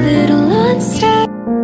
Little unstable